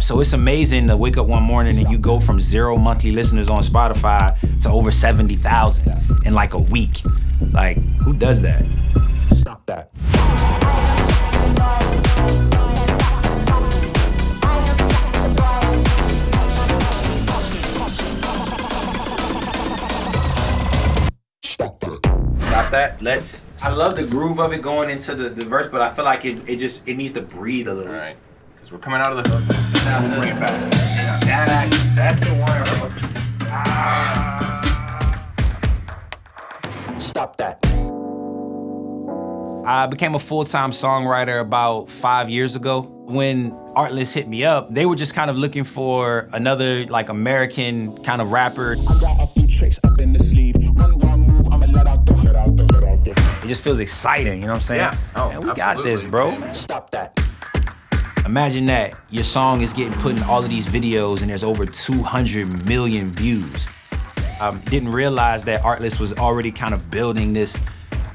So it's amazing to wake up one morning and you go from zero monthly listeners on Spotify to over 70,000 in like a week. Like, who does that? Stop that. Stop that. Let's. I love the groove of it going into the, the verse, but I feel like it, it just it needs to breathe a little. Right. Because we're coming out of the hook. Now we'll bring it back. That, that's the one. Ah. Stop that. I became a full-time songwriter about five years ago. When Artlist hit me up, they were just kind of looking for another like American kind of rapper. I got a few tricks up in the sleeve. One wrong move, I'ma let out the head out the head out the. It just feels exciting, you know what I'm saying? Yeah. Oh, Man, we got this, absolutely. bro. Stop that. Imagine that your song is getting put in all of these videos and there's over 200 million views. Um, didn't realize that Artlist was already kind of building this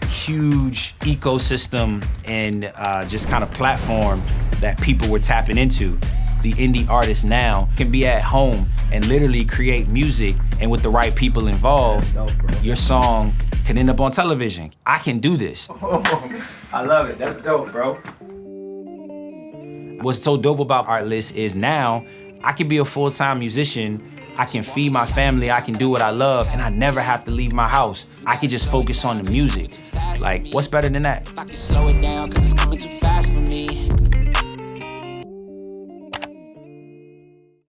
huge ecosystem and uh, just kind of platform that people were tapping into. The indie artist now can be at home and literally create music and with the right people involved, your song can end up on television. I can do this. I love it. That's dope, bro. What's so dope about Artlist is now I can be a full-time musician, I can feed my family, I can do what I love, and I never have to leave my house. I can just focus on the music. Like, what's better than that?